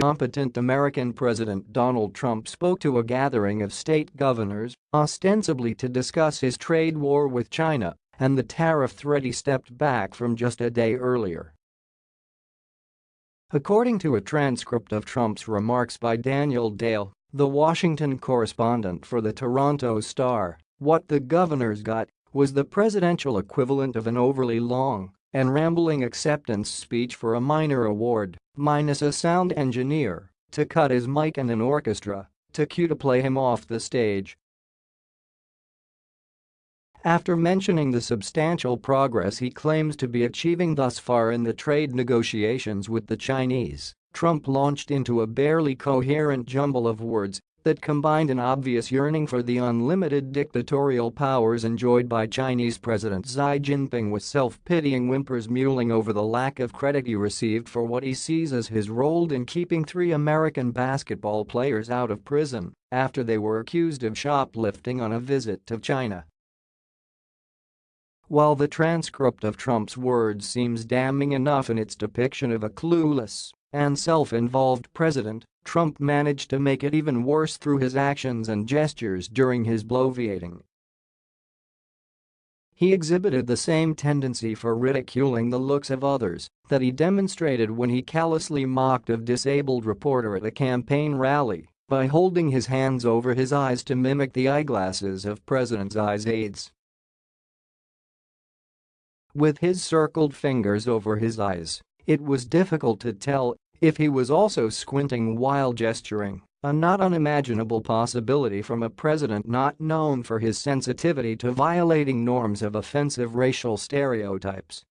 Competent American President Donald Trump spoke to a gathering of state governors, ostensibly to discuss his trade war with China and the tariff threat he stepped back from just a day earlier. According to a transcript of Trump's remarks by Daniel Dale, the Washington correspondent for the Toronto Star, what the governors got was the presidential equivalent of an overly long and rambling acceptance speech for a minor award, minus a sound engineer to cut his mic and an orchestra to cue to play him off the stage. After mentioning the substantial progress he claims to be achieving thus far in the trade negotiations with the Chinese, Trump launched into a barely coherent jumble of words that combined an obvious yearning for the unlimited dictatorial powers enjoyed by Chinese President Xi Jinping with self-pitying whimpers mewling over the lack of credit he received for what he sees as his role in keeping three American basketball players out of prison after they were accused of shoplifting on a visit to China. While the transcript of Trump's words seems damning enough in its depiction of a clueless and self-involved president, Trump managed to make it even worse through his actions and gestures during his bloviating. He exhibited the same tendency for ridiculing the looks of others that he demonstrated when he callously mocked a disabled reporter at a campaign rally by holding his hands over his eyes to mimic the eyeglasses of President Xi's aides. With his circled fingers over his eyes, it was difficult to tell if he was also squinting while gesturing, a not unimaginable possibility from a president not known for his sensitivity to violating norms of offensive racial stereotypes.